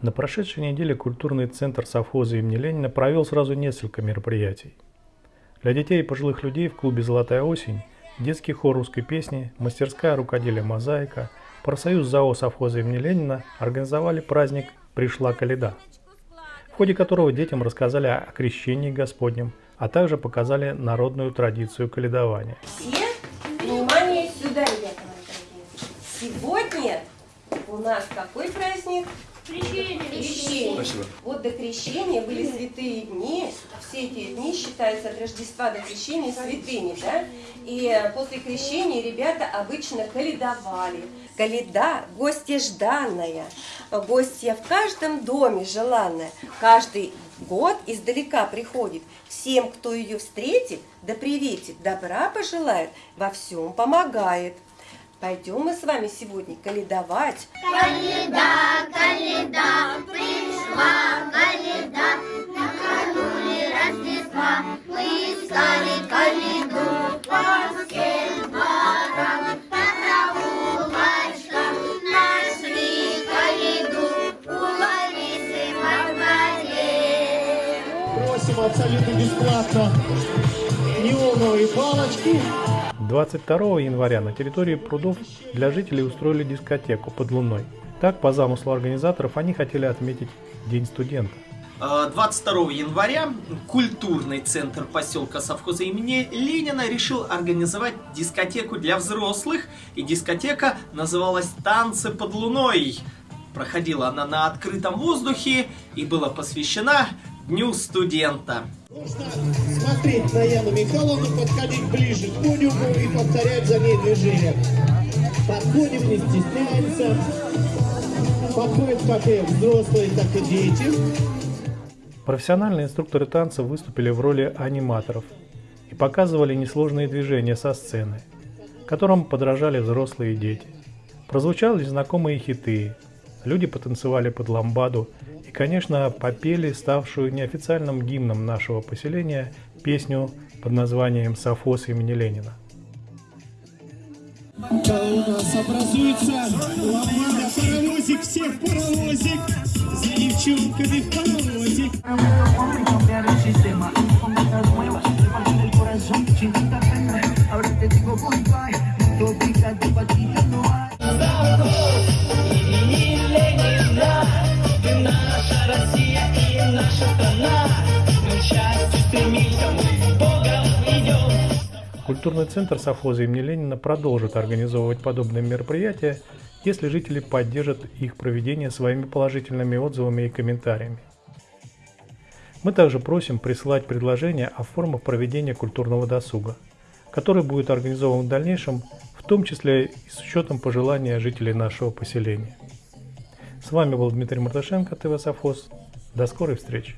На прошедшей неделе культурный центр совхоза имени Ленина провел сразу несколько мероприятий. Для детей и пожилых людей в клубе «Золотая осень» детский хор русской песни, мастерская рукоделия «Мозаика», профсоюз ЗАО совхоза имени Ленина организовали праздник «Пришла Каледа», в ходе которого детям рассказали о крещении Господнем, а также показали народную традицию каледования. Все, внимание сюда, ребята мои дорогие. Сегодня у нас какой праздник? Крещение. Крещение. Спасибо. Вот до крещения были святые дни. Все эти дни считаются от Рождества до крещения святыми, да? И после крещения ребята обычно каледовали. Каледа – гостья жданная, гостья в каждом доме желанная. Каждый год издалека приходит. Всем, кто ее встретит, да приветит, добра пожелает, во всем помогает. Пойдем мы с вами сегодня каледовать. Каледа, каледа, пришла каледа, накануне Рождества мы искали каледу по всем дворам, по проулочкам нашли каледу у Ларисы дворе. Просим абсолютно бесплатно неоновые палочки. 22 января на территории прудов для жителей устроили дискотеку под луной. Так, по замыслу организаторов, они хотели отметить День студента. Э, 22 января культурный центр поселка совхоза имени Ленина решил организовать дискотеку для взрослых, и дискотека называлась «Танцы под луной». Проходила она на открытом воздухе и была посвящена Дню студента. Нужно смотреть на Яну Михайловну, подходить ближе к подиуму и повторять за ней движение. Подходим, не стесняемся. Подходят как и взрослые, так и дети. Профессиональные инструкторы танца выступили в роли аниматоров и показывали несложные движения со сцены, которым подражали взрослые и дети. Прозвучали знакомые хиты, люди потанцевали под ламбаду и, конечно, попели ставшую неофициальным гимном нашего поселения песню под названием «Софос имени Ленина». Ломада паровозик, всех паровозик. За девчонками паровозик. Культурный центр совхоза имени Ленина продолжит организовывать подобные мероприятия, если жители поддержат их проведение своими положительными отзывами и комментариями. Мы также просим присылать предложения о формах проведения культурного досуга, который будет организован в дальнейшем, в том числе и с учетом пожелания жителей нашего поселения. С вами был Дмитрий Мартышенко, ТВ Совхоз. До скорой встречи!